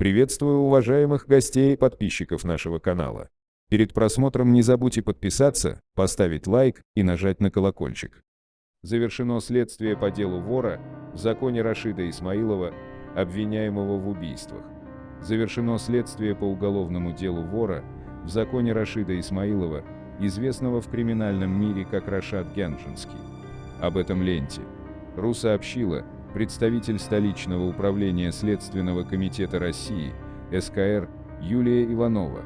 Приветствую уважаемых гостей и подписчиков нашего канала. Перед просмотром не забудьте подписаться, поставить лайк и нажать на колокольчик. Завершено следствие по делу вора в законе Рашида Исмаилова, обвиняемого в убийствах. Завершено следствие по уголовному делу вора в законе Рашида Исмаилова, известного в криминальном мире как Рашад Гянджинский. Об этом ленте. РУ сообщила, представитель столичного управления Следственного комитета России, СКР, Юлия Иванова.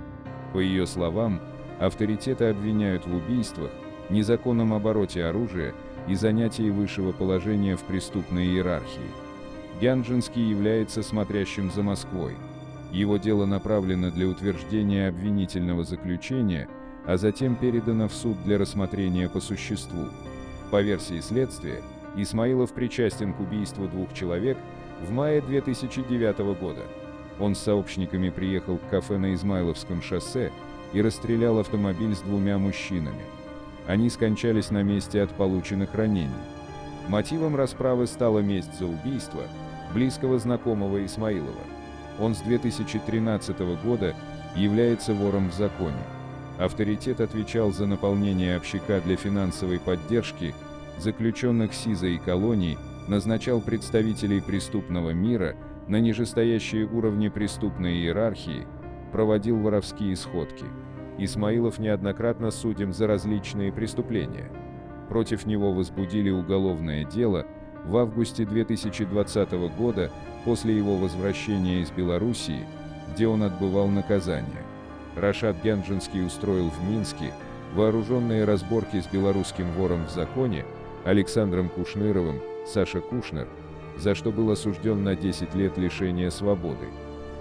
По ее словам, авторитеты обвиняют в убийствах, незаконном обороте оружия и занятии высшего положения в преступной иерархии. Гянджинский является смотрящим за Москвой. Его дело направлено для утверждения обвинительного заключения, а затем передано в суд для рассмотрения по существу. По версии следствия, Исмаилов причастен к убийству двух человек в мае 2009 года. Он с сообщниками приехал к кафе на Измайловском шоссе и расстрелял автомобиль с двумя мужчинами. Они скончались на месте от полученных ранений. Мотивом расправы стала месть за убийство близкого знакомого Исмаилова. Он с 2013 года является вором в законе. Авторитет отвечал за наполнение общака для финансовой поддержки заключенных СИЗа и колоний, назначал представителей преступного мира на нижестоящие уровни преступной иерархии, проводил воровские сходки. Исмаилов неоднократно судим за различные преступления. Против него возбудили уголовное дело в августе 2020 года после его возвращения из Белоруссии, где он отбывал наказание. Рашад Гянджинский устроил в Минске вооруженные разборки с белорусским вором в законе, Александром Кушныровым, Саша Кушнер, за что был осужден на 10 лет лишения свободы.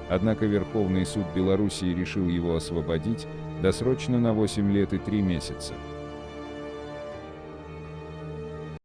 Однако Верховный суд Белоруссии решил его освободить досрочно на 8 лет и 3 месяца.